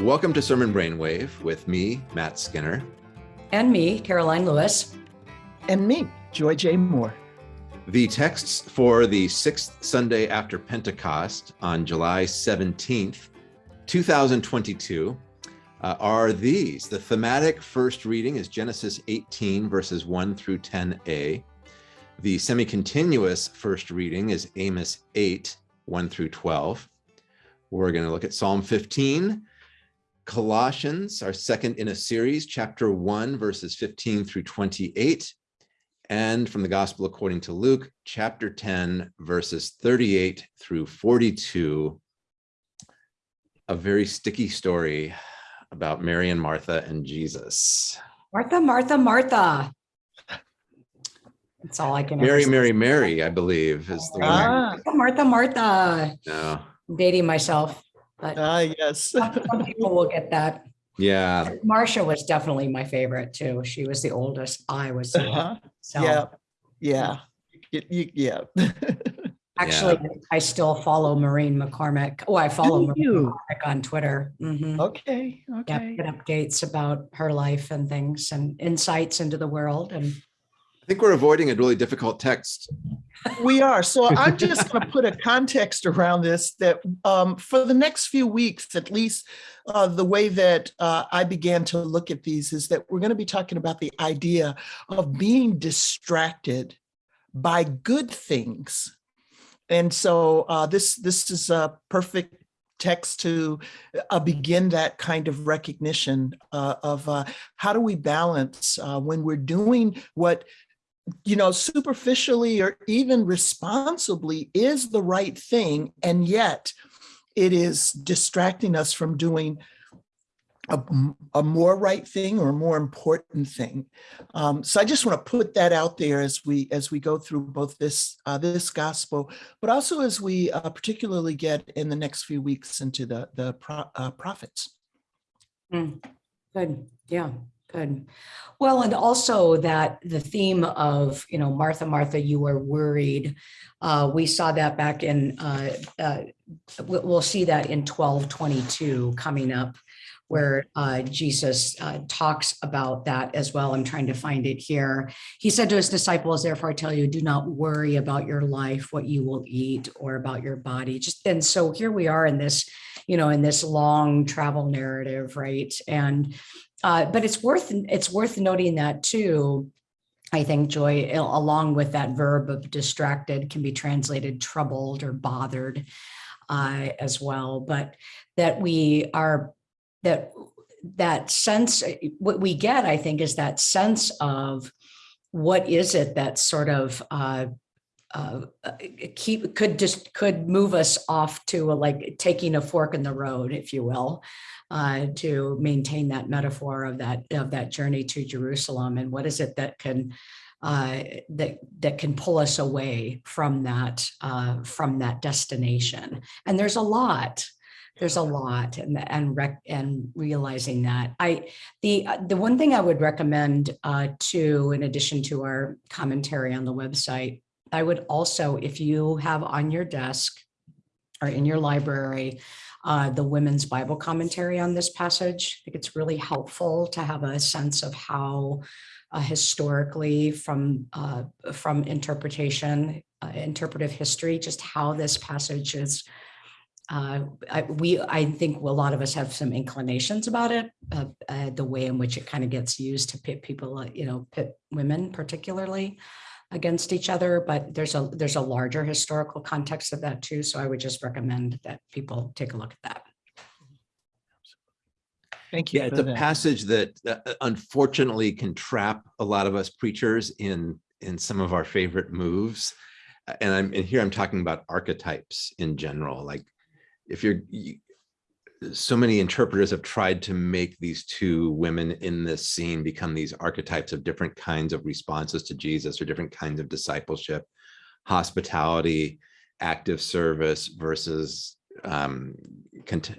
Welcome to Sermon Brainwave with me, Matt Skinner. And me, Karoline Lewis. And me, Joy J. Moore. The texts for the sixth Sunday after Pentecost on July 17th, 2022 uh, are these. The thematic first reading is Genesis 18, verses 1 through 10a. The semi-continuous first reading is Amos 8, 1 through 12. We're going to look at Psalm 15, Colossians, our second in a series, chapter 1, verses 15 through 28, and from the Gospel according to Luke, chapter 10, verses 38 through 42. A very sticky story about Mary and Martha and Jesus. Martha, Martha, Martha. That's all I can. Mary, Mary, Mary, I believe is the ah. one. Martha, Martha. No. I'm dating myself. But ah, yes. some, some people will get that. Yeah. Marcia was definitely my favorite too. She was the oldest. I was. Uh -huh. so. Yeah. Yeah. yeah. Actually, yeah. I still follow Maureen McCormick. Oh, I follow Do Maureen you? McCormick on Twitter. Mm -hmm. Okay. Okay. Yeah, updates about her life and things and insights into the world. And I think we're avoiding a really difficult text. We are. So I'm just going to put a context around this that um, for the next few weeks, at least uh, the way that uh, I began to look at these is that we're going to be talking about the idea of being distracted by good things. And so uh, this, this is a perfect text to uh, begin that kind of recognition uh, of uh, how do we balance uh, when we're doing what you know, superficially or even responsibly is the right thing. And yet it is distracting us from doing a, a more right thing or a more important thing. Um, so I just want to put that out there as we as we go through both this uh, this gospel, but also as we uh, particularly get in the next few weeks into the the pro, uh, prophets. Mm, good, yeah. Good. Well, and also that the theme of, you know, Martha, Martha, you were worried. Uh, we saw that back in, uh, uh, we'll see that in 1222 coming up where uh, Jesus uh, talks about that as well. I'm trying to find it here. He said to his disciples, therefore I tell you, do not worry about your life, what you will eat or about your body. Just And so here we are in this, you know, in this long travel narrative, right? And uh, but it's worth it's worth noting that too. I think joy, along with that verb of distracted, can be translated troubled or bothered uh, as well. But that we are that that sense what we get, I think, is that sense of what is it that sort of uh, uh, keep could just could move us off to a, like taking a fork in the road, if you will, uh, to maintain that metaphor of that of that journey to Jerusalem. And what is it that can uh, that that can pull us away from that uh, from that destination? And there's a lot. There's a lot, and and rec and realizing that I the the one thing I would recommend uh, to, in addition to our commentary on the website, I would also, if you have on your desk or in your library, uh, the women's Bible commentary on this passage. I think it's really helpful to have a sense of how uh, historically from uh, from interpretation, uh, interpretive history, just how this passage is. Uh, I, we, I think a lot of us have some inclinations about it, uh, the way in which it kind of gets used to pit people, you know, pit women particularly against each other, but there's a there's a larger historical context of that too. So I would just recommend that people take a look at that. Thank you. Yeah, it's a that. passage that uh, unfortunately can trap a lot of us preachers in in some of our favorite moves. And I'm and here I'm talking about archetypes in general. Like if you're you, so many interpreters have tried to make these two women in this scene become these archetypes of different kinds of responses to Jesus or different kinds of discipleship, hospitality, active service versus um, cont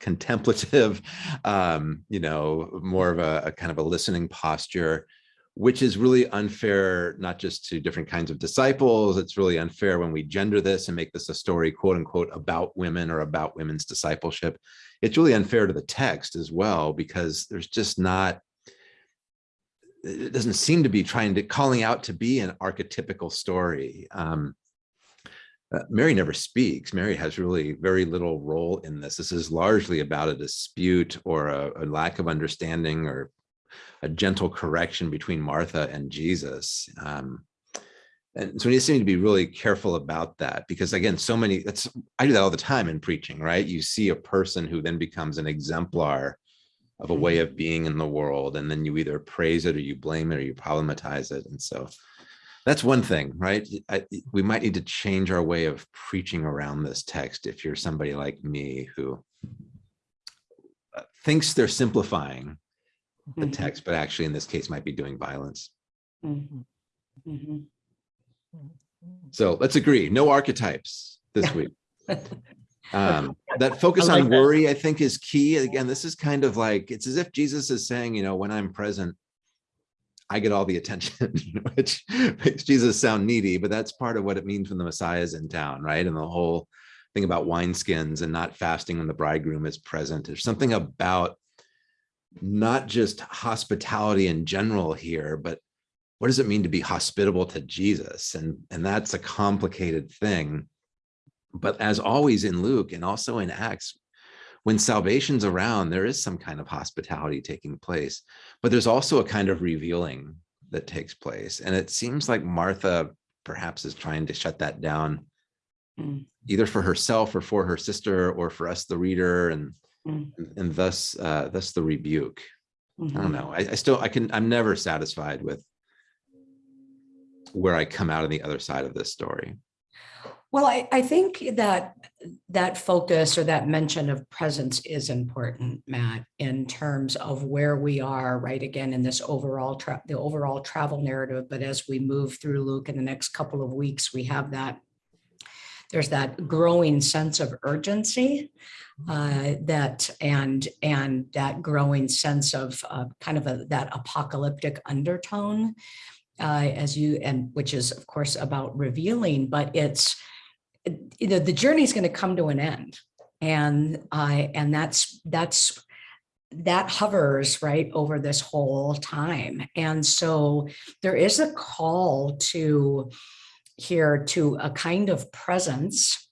contemplative, um, you know, more of a, a, kind of a listening posture. Which is really unfair, not just to different kinds of disciples. It's really unfair when we gender this and make this a story, quote unquote, about women or about women's discipleship. It's really unfair to the text as well, because there's just not, it doesn't seem to be trying to calling out to be an archetypical story. Um, uh, Mary never speaks. Mary has really very little role in this. This is largely about a dispute or a, a lack of understanding or a gentle correction between Martha and Jesus. Um, and so we just need to be really careful about that because again, so many, that's, I do that all the time in preaching, right? You see a person who then becomes an exemplar of a way of being in the world. And then you either praise it or you blame it or you problematize it. And so that's one thing, right? I, we might need to change our way of preaching around this text if you're somebody like me who uh, thinks they're simplifying the Mhm. text, but actually in this case might be doing violence. Mhm. Mhm. So let's agree, no archetypes this week. Um, that focus like on that. worry, I think is key. Again, this is kind of like, it's as if Jesus is saying, you know, when I'm present, I get all the attention, which makes Jesus sound needy, but that's part of what it means when the Messiah is in town, right? And the whole thing about wineskins and not fasting when the bridegroom is present. There's something about not just hospitality in general here, but what does it mean to be hospitable to Jesus? And, and that's a complicated thing. But as always in Luke and also in Acts, when salvation's around, there is some kind of hospitality taking place, but there's also a kind of revealing that takes place. And it seems like Martha perhaps is trying to shut that down, Mm. either for herself or for her sister or for us, the reader, and Mm. and thus uh, thus the rebuke. I Mhm. don't know. I, I still I can I'm never satisfied with where I come out on the other side of this story. Well, I, I think that that focus or that mention of presence is important, Matt, in terms of where we are, right? Again, in this overall, the overall travel narrative. But as we move through Luke in the next couple of weeks, we have that, there's that growing sense of urgency uh, that, and, and that growing sense of uh, kind of a, that apocalyptic undertone uh, as you, and which is of course about revealing, but it's, you know, the journey is going to come to an end. And I, and that's, that's, that hovers right over this whole time. And so there is a call to here to a kind of presence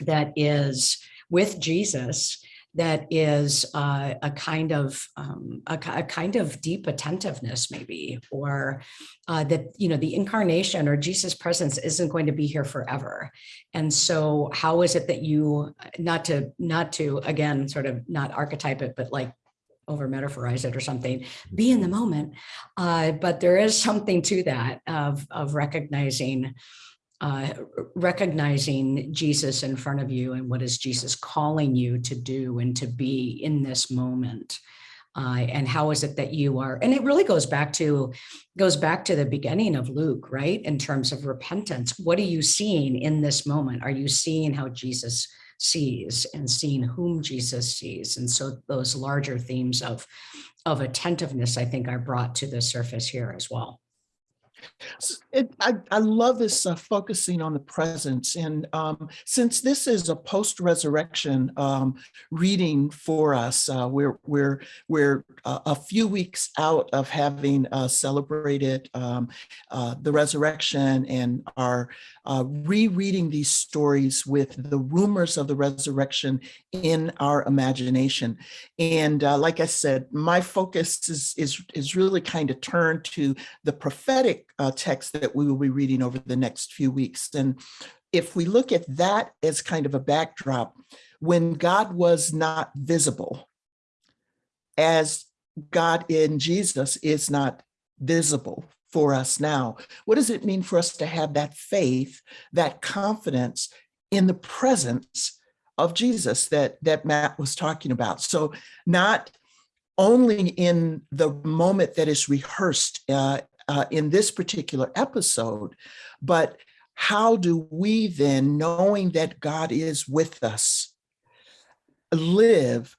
that is with Jesus that is uh, a kind of um, a, a kind of deep attentiveness maybe or uh, that you know the incarnation or jesus presence isn't going to be here forever. And so how is it that you not to not to again sort of not archetype it but like over metaphorize it or something be in the moment uh, but there is something to that of of recognizing uh, recognizing Jesus in front of you and what is Jesus calling you to do and to be in this moment. Uh, and how is it that you are, and it really goes back to, goes back to the beginning of Luke, right? In terms of repentance, what are you seeing in this moment? Are you seeing how Jesus sees and seeing whom Jesus sees? And so those larger themes of, of attentiveness, I think are brought to the surface here as well. It, I, I love this uh, focusing on the presence. And um, since this is a post-resurrection um, reading for us, uh, we're, we're, we're uh, a few weeks out of having uh, celebrated um, uh, the resurrection and are rereading these stories with the rumors of the resurrection in our imagination. And like I said, my focus is, is, is really kind of turned to the prophetic uh, text that we will be reading over the next few weeks. And if we look at that as kind of a backdrop, when God was not visible, as God in Jesus is not visible for us now, what does it mean for us to have that faith, that confidence in the presence of Jesus that, that Matt was talking about? So not only in the moment that is rehearsed uh, uh, in this particular episode, but how do we then, knowing that God is with us, live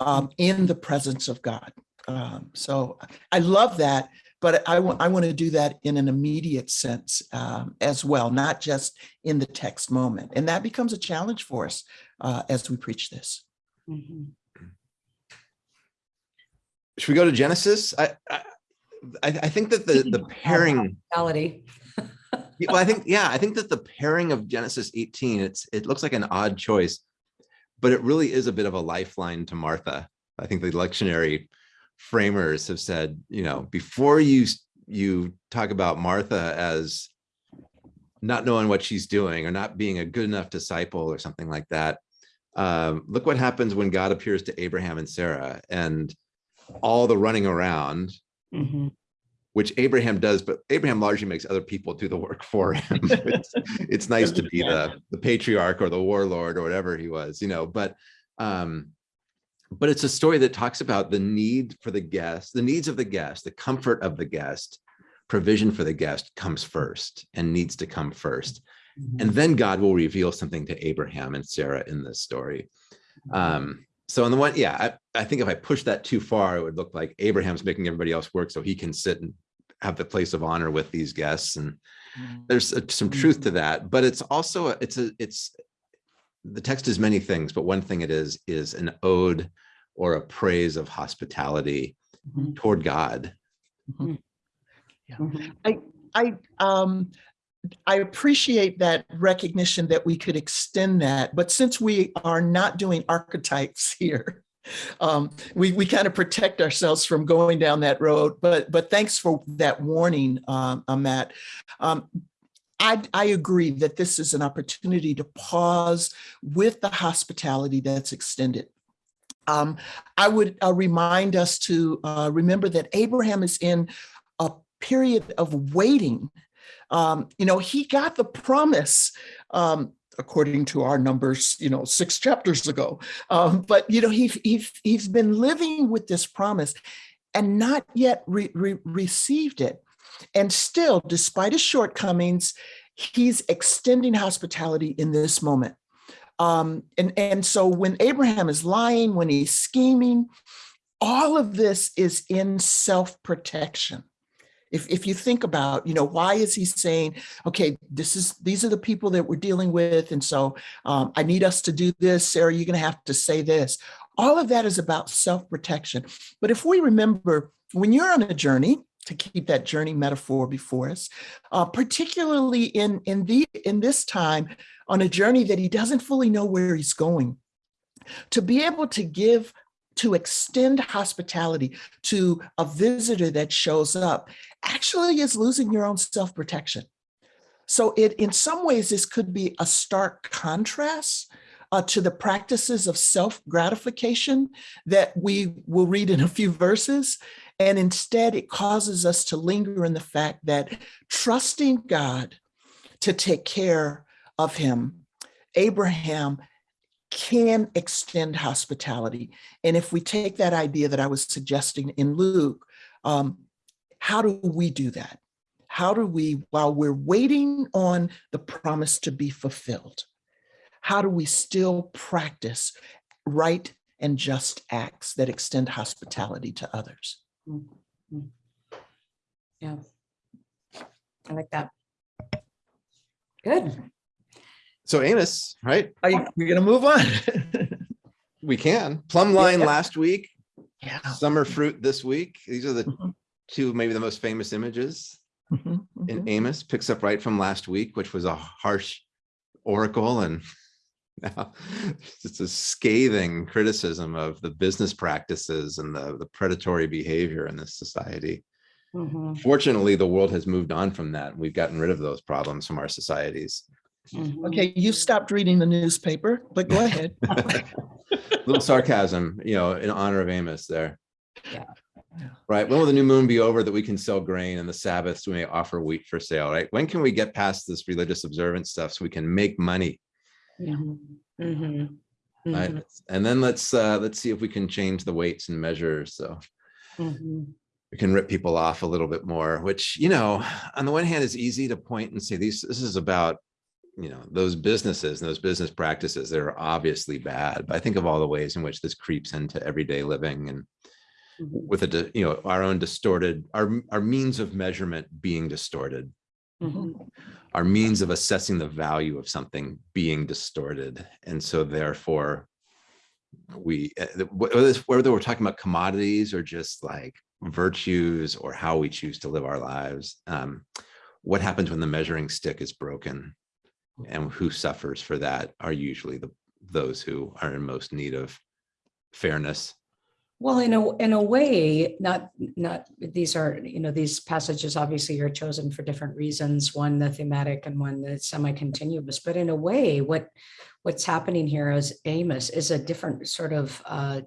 um, in the presence of God? Um, so I love that but I want, I want to do that in an immediate sense um, as well, not just in the text moment. And that becomes a challenge for us uh, as we preach this. Mhm. Should we go to Genesis? I, I, I I think that the, the pairing, Reality. well, I think, yeah, I think that the pairing of Genesis 18, it's, it looks like an odd choice, but it really is a bit of a lifeline to Martha. I think the lectionary framers have said, you know, before you, you talk about Martha as not knowing what she's doing or not being a good enough disciple or something like that. Um, look what happens when God appears to Abraham and Sarah and all the running around, Mhm. which Abraham does, but Abraham largely makes other people do the work for him. It's, it's nice to be the, the patriarch or the warlord or whatever he was, you know, but um, but it's a story that talks about the need for the guest, the needs of the guest, the comfort of the guest, provision for the guest comes first and needs to come first. Mhm. And then God will reveal something to Abraham and Sarah in this story. Um, so on the one, yeah, I, I think if I push that too far, it would look like Abraham's making everybody else work so he can sit and have the place of honor with these guests. And there's uh, some truth to that, but it's also, a- it's a, it's, the text is many things, but one thing it is, is an ode or a praise of hospitality Mhm. toward God. Mhm. I um I appreciate that recognition that we could extend that, but since we are not doing archetypes here, um, we we kind of protect ourselves from going down that road. But but thanks for that warning, um, Matt. Um, I, I agree that this is an opportunity to pause with the hospitality that's extended. Um, I would uh, remind us to uh, remember that Abraham is in a period of waiting. Um, you know, he got the promise, um, according to our numbers, you know, six chapters ago. Um, but, you know, he, he, he's been living with this promise and not yet re- re- received it. And still, despite his shortcomings, he's extending hospitality in this moment. Um, and, and so when Abraham is lying, when he's scheming, all of this is in self-protection. If, if you think about, you know, why is he saying, okay, this is, these are the people that we're dealing with. And so um, I need us to do this. Sarah, you're going to have to say this. All of that is about self-protection. But if we remember, when you're on a journey, to keep that journey metaphor before us, uh, particularly in, in, the, in this time, on a journey that he doesn't fully know where he's going, to be able to give to extend hospitality to a visitor that shows up actually is losing your own self-protection. So it, in some ways, this could be a stark contrast uh, to the practices of self-gratification that we will read in a few verses. And instead, it causes us to linger in the fact that trusting God to take care of him, Abraham can extend hospitality. And if we take that idea that I was suggesting in Luke, um, how do we do that? How do we, while we're waiting on the promise to be fulfilled, how do we still practice right and just acts that extend hospitality to others? Mhm. Yeah. I like that. Good. So Amos, right? Are you, we're gonna move on. We can. Plum line Yeah. last week, Yeah. summer fruit this week. These are the Mhm, two, maybe the most famous images. mhm, in mhm. Amos picks up right from last week, which was a harsh oracle and now it's a scathing criticism of the business practices and the, the predatory behavior in this society. Mhm, Fortunately, the world has moved on from that. and We've gotten rid of those problems from our societies. mhm. Okay, you stopped reading the newspaper, but go ahead. Little sarcasm, you know, in honor of Amos there. Yeah. Yeah. Right. When will the new moon be over that we can sell grain and the Sabbaths we may offer wheat for sale, right? When can we get past this religious observance stuff so we can make money? Mhm, mhm, Right. mhm, And then let's uh let's see if we can change the weights and measures so mhm. we can rip people off a little bit more, which, you know, on the one hand is easy to point and say these this is about you know those businesses and those business practices that are obviously bad. But I think of all the ways in which this creeps into everyday living and with a, you know, our own distorted, our, our means of measurement being distorted, Mhm. our means of assessing the value of something being distorted. And so therefore, we, uh, the- wh- whether whether we're talking about commodities or just like virtues or how we choose to live our lives, um, what happens when the measuring stick is broken? And who suffers for that are usually the, those who are in most need of fairness. Well, in a, in a way, not, not, these are, you know, these passages obviously are chosen for different reasons, one the thematic and one the semi-continuous, but in a way, what, what's happening here is Amos is a different sort of uh,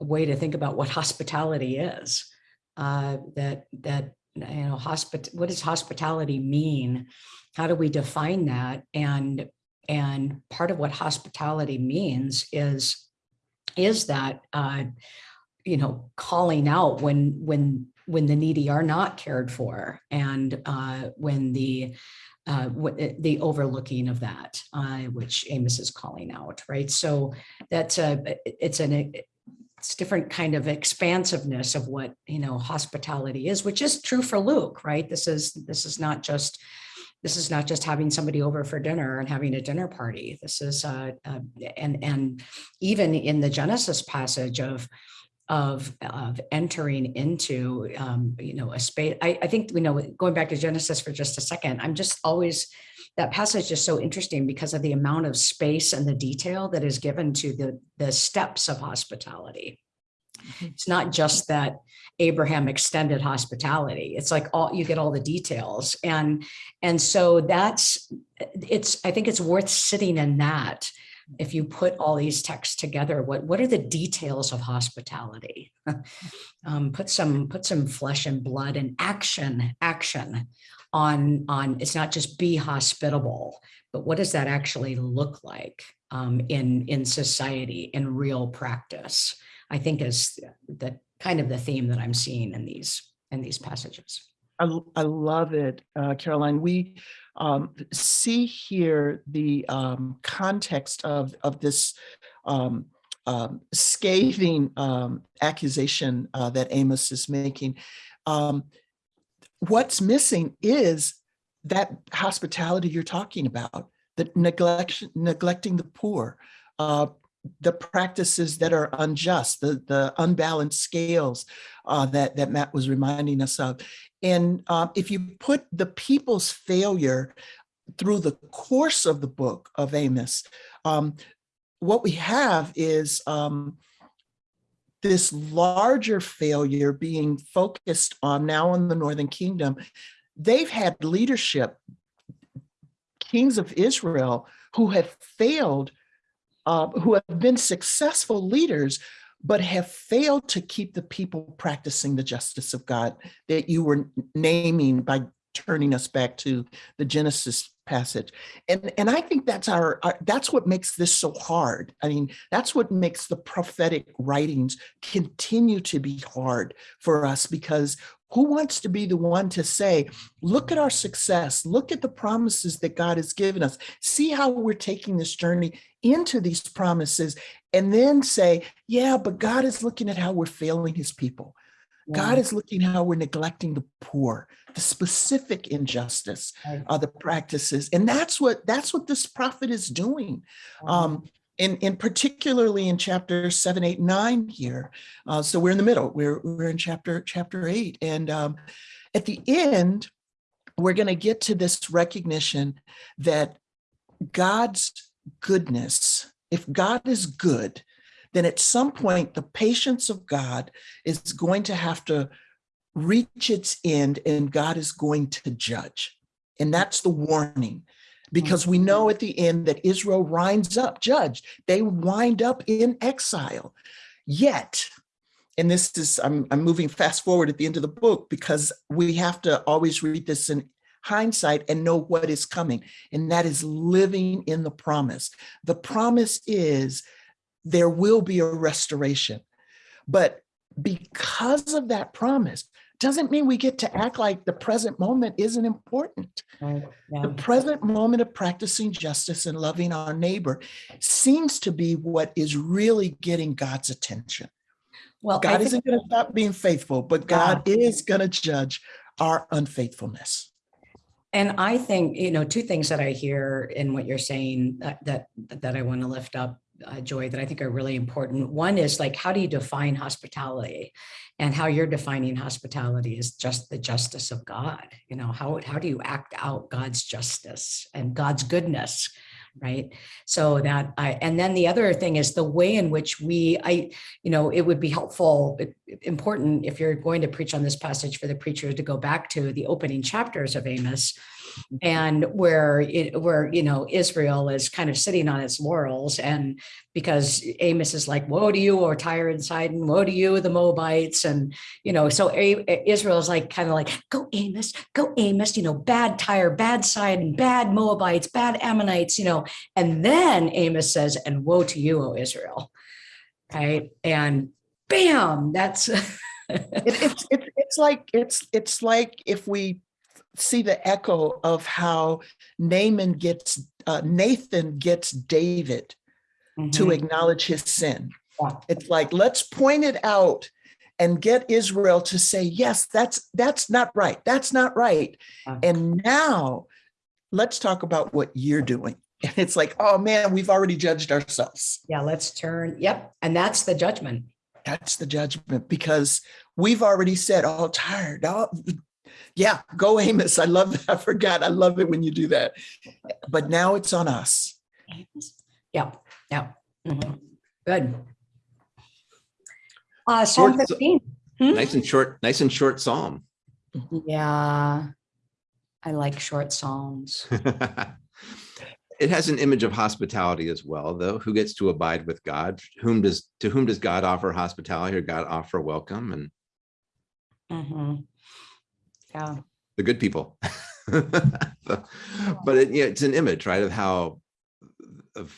way to think about what hospitality is. Uh, that, that, you know, hospit, what does hospitality mean? How do we define that? And, and part of what hospitality means is is that uh, you know calling out when when when the needy are not cared for and uh, when the uh, eh, the overlooking of that, uh, which Amos is calling out, right? So that's a it's an it's different kind of expansiveness of what you know hospitality is, which is true for Luke, right? This is this is not just this is not just having somebody over for dinner and having a dinner party. This is uh, uh, and and even in the Genesis passage of of of entering into um, you know a space. I, I think you know going back to Genesis for just a second. I'm just always that passage is so interesting because of the amount of space and the detail that is given to the the steps of hospitality. It's not just that Abraham extended hospitality. It's like all you get all the details. And and so that's it's I think it's worth sitting in that if you put all these texts together what what are the details of hospitality? Um, put some put some flesh and blood and action action on on it's not just be hospitable but what does that actually look like um, in in society in real practice i think is the kind of the theme that i'm seeing in these in these passages I love it, uh, Karoline. We um, see here the um, context of, of this um, um, scathing um, accusation uh, that Amos is making. Um, what's missing is that hospitality you're talking about, the neglect, neglecting the poor, uh, the practices that are unjust, the, the unbalanced scales uh, that, that Matt was reminding us of. And um, if you put the people's failure through the course of the book of Amos, um, what we have is um, this larger failure being focused on now in the Northern Kingdom. They've had leadership, kings of Israel, who have failed, uh, who have been successful leaders, but have failed to keep the people practicing the justice of God that you were naming by turning us back to the Genesis passage. And, and I think that's our, our, that's what makes this so hard. I mean, that's what makes the prophetic writings continue to be hard for us because who wants to be the one to say, look at our success, look at the promises that God has given us, see how we're taking this journey into these promises, and then say, yeah, but God is looking at how we're failing his people. God is looking how we're neglecting the poor, the specific injustice, Right. uh, the practices, and that's what that's what this prophet is doing. Um, in, in particularly in chapter seven, eight, nine here. Uh, so we're in the middle. We're we're in chapter chapter eight, and um, at the end, we're going to get to this recognition that God's goodness. If God is good, then at some point the patience of God is going to have to reach its end and God is going to judge. And that's the warning. Mm-hmm. Because we know at the end that Israel winds up judged. They wind up in exile. Yet, and this is, I'm, I'm moving fast forward at the end of the book because we have to always read this in hindsight and know what is coming. And that is living in the promise. The promise is there will be a restoration. But because of that promise, doesn't mean we get to act like the present moment isn't important. Right, yeah. The present moment of practicing justice and loving our neighbor seems to be what is really getting God's attention. Well, God isn't going to stop being faithful, but God is going to judge our unfaithfulness. And I think, you know, two things that I hear in what you're saying that that, that I want to lift up, uh, Joy, that I think are really important. One is like, how do you define hospitality? And how you're defining hospitality is just the justice of God. You know, how, how do you act out God's justice and God's goodness? Right. So that I, and then the other thing is the way in which we, I, you know, it would be helpful, important if you're going to preach on this passage for the preacher to go back to the opening chapters of Amos Mm-hmm. and where it, where, you know, Israel is kind of sitting on its laurels and because Amos is like, woe to you, or Tyre and Sidon, woe to you, the Moabites. And, you know, so A- Israel is like, kind of like, go Amos, go Amos, you know, bad Tyre, bad Sidon, bad Moabites, bad Ammonites, you know, and then Amos says, and woe to you, O Israel. Right. And bam, that's It, it's it's it's like it's it's like if we see the echo of how Naaman gets uh, Nathan gets David to Mhm. acknowledge his sin. Yeah. It's like let's point it out and get Israel to say yes, that's that's not right. That's not right. Yeah. And now let's talk about what you're doing. And it's like, oh man, we've already judged ourselves. Yeah, let's turn. Yep. And that's the judgment. That's the judgment because we've already said, oh, Tyre. Oh, yeah, go Amos. I love that. I forgot. I love it when you do that. But now it's on us. Yeah, yeah. Mhm. Good. Uh, Psalm Short- 15. Hmm? Nice and short, nice and short psalm. Yeah. I like short psalms. it has an image of hospitality as well, though. Who gets to abide with God? Whom does to whom does God offer hospitality or God offer welcome? And Mhm. Yeah. the good people. but it, yeah, it's an image, right, of how of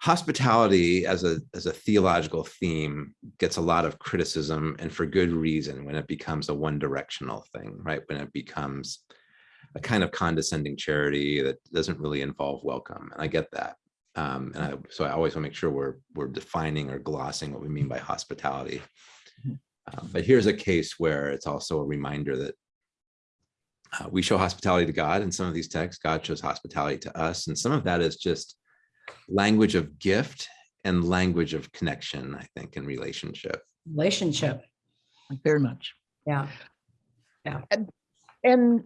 hospitality as a as a theological theme gets a lot of criticism and for good reason when it becomes a one directional thing, right? When it becomes a kind of condescending charity that doesn't really involve welcome. And I get that. Um, and I, so I always want to make sure we're we're defining or glossing what we mean by hospitality. Uh, but here's a case where it's also a reminder that uh, we show hospitality to God in some of these texts. God shows hospitality to us, and some of that is just language of gift and language of connection. I think in relationship. Relationship. Very much. Yeah yeah. And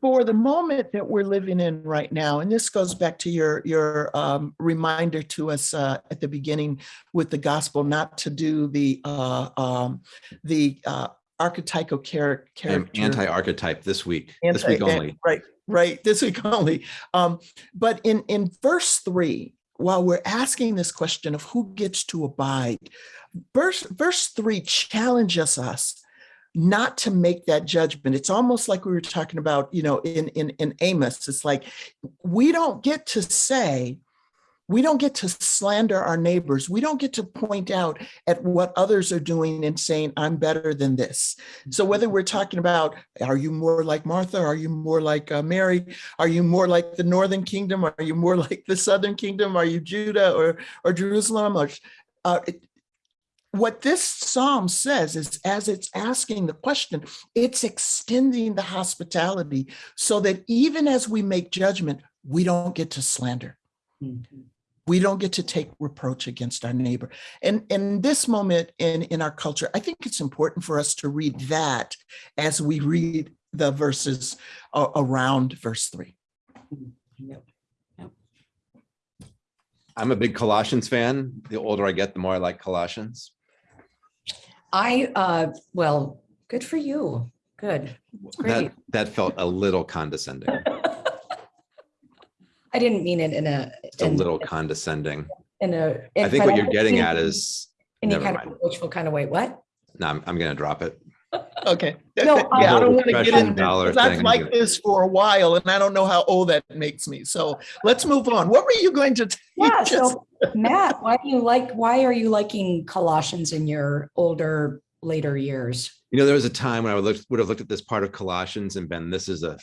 for the moment that we're living in right now, and this goes back to your your um, reminder to us uh, at the beginning with the gospel, not to do the uh, um, the uh, archetypal character. anti-archetype this week. this week only. Right, right, this week only. Um, but in, in verse three, while we're asking this question of who gets to abide, verse, verse three challenges us not to make that judgment. It's almost like we were talking about, you know, in, in, in Amos. It's like, we don't get to say, we don't get to slander our neighbors. We don't get to point out at what others are doing and saying, I'm better than this. So whether we're talking about, are you more like Martha? Are you more like uh, Mary? Are you more like the Northern Kingdom? Are you more like the Southern Kingdom? Are you Judah or, or Jerusalem? Or, uh, it- what this psalm says is as it's asking the question, it's extending the hospitality so that even as we make judgment, we don't get to slander Mhm. we don't get to take reproach against our neighbor and in this moment in in our culture i think it's important for us to read that as we read the verses a- around verse 3 Yep. I'm a big Colossians fan. The older I get, the more I like Colossians. I, uh, well, good for you. Good. Great. That that felt a little condescending. I didn't mean it in a. It's a in- little condescending. In a. I think what you're getting at in is Any kind of mind. approachful kind of way. What? no, I'm, I'm gonna drop it. Okay No, yeah i um, don't want to get Profession into dollar because i've thing. liked this for a while and i don't know how old that makes me so let's move on what were you going to tell Yeah. just- So Matt, why do you like, why are you liking Colossians in your older, later years? You know, there was a time when I would look, would have looked at this part of Colossians and been, this is a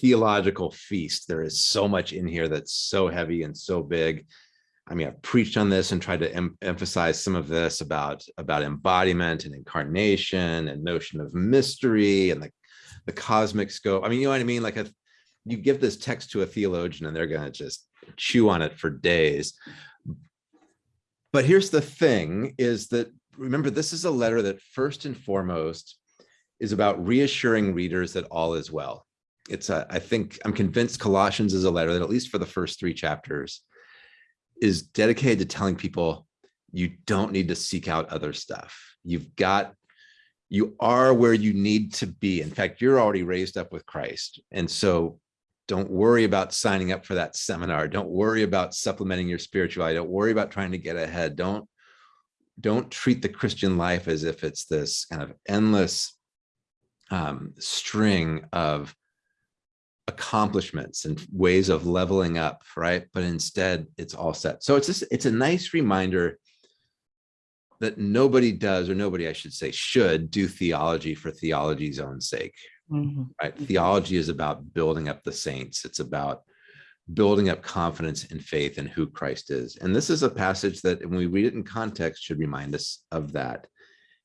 theological feast. There is so much in here that's so heavy and so big. I mean, I've preached on this and tried to em emphasize some of this about, about embodiment and incarnation and notion of mystery and the, the cosmic scope. I mean, you know what I mean? Like a, you give this text to a theologian and they're going to just chew on it for days. But here's the thing is that, remember, this is a letter that first and foremost is about reassuring readers that all is well. It's a, I think, I'm convinced Colossians is a letter that at least for the first three chapters is dedicated to telling people you don't need to seek out other stuff. You've got, you are where you need to be. In fact, you're already raised up with Christ. And so don't worry about signing up for that seminar. Don't worry about supplementing your spirituality. Don't worry about trying to get ahead. Don't, don't treat the Christian life as if it's this kind of endless um, string of accomplishments and ways of leveling up, right? But instead it's all set. So it's just, it's a nice reminder that nobody does, or nobody, I should say, should do theology for theology's own sake, Mhm. Mm-hmm. right? Theology is about building up the saints. It's about building up confidence and faith in who Christ is. And this is a passage that when we read it in context should remind us of that.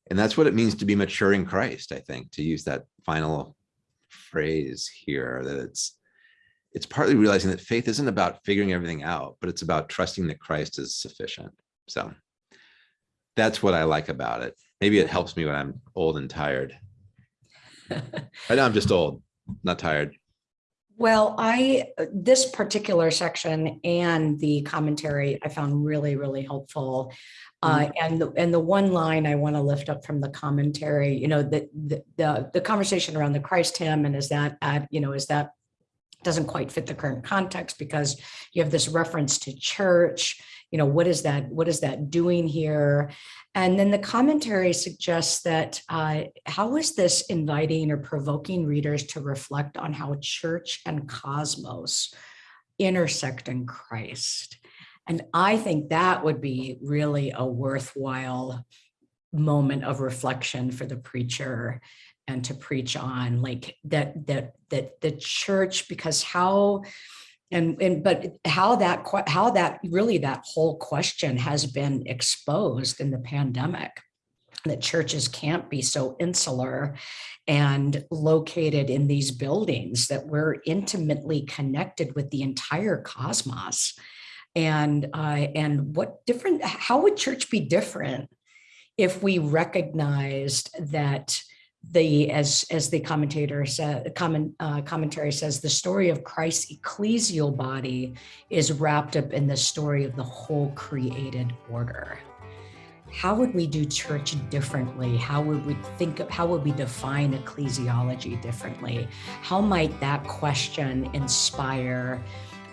And that's what it means to be mature in Christ, I think, to use that final phrase here, that it's it's partly realizing that faith isn't about figuring everything out, but it's about trusting that Christ is sufficient. So that's what I like about it. Maybe it helps me when I'm old and tired. I know I'm just old, not tired. Well, I, this particular section and the commentary I found really, really helpful. Uh, and, the- and the one line I want to lift up from the commentary, you know, the, the, the, the conversation around the Christ hymn and is that, at, you know, is that doesn't quite fit the current context because you have this reference to church, you know, what is that, what is that doing here? And then the commentary suggests that uh, how is this inviting or provoking readers to reflect on how church and cosmos intersect in Christ? And I think that would be really a worthwhile moment of reflection for the preacher and to preach on like that that that the church because how and and but how that how that really that whole question has been exposed in the pandemic that churches can't be so insular and located in these buildings that we're intimately connected with the entire cosmos. And uh, and what different how would church be different if we recognized that the as as the commentator said comment uh, commentary says the story of Christ's ecclesial body is wrapped up in the story of the whole created order. How would we do church differently? How would we think of how would we define ecclesiology differently? How might that question inspire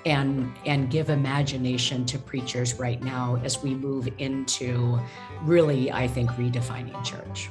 and and give imagination to preachers right now as we move into really i think redefining church